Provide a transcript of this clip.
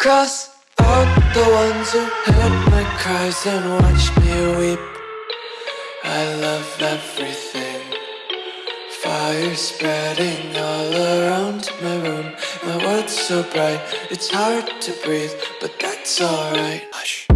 Cross out the ones who heard my cries and watched me weep. I love everything. Fire spreading all around my room. My world's so bright, it's hard to breathe, but that's alright. Hush.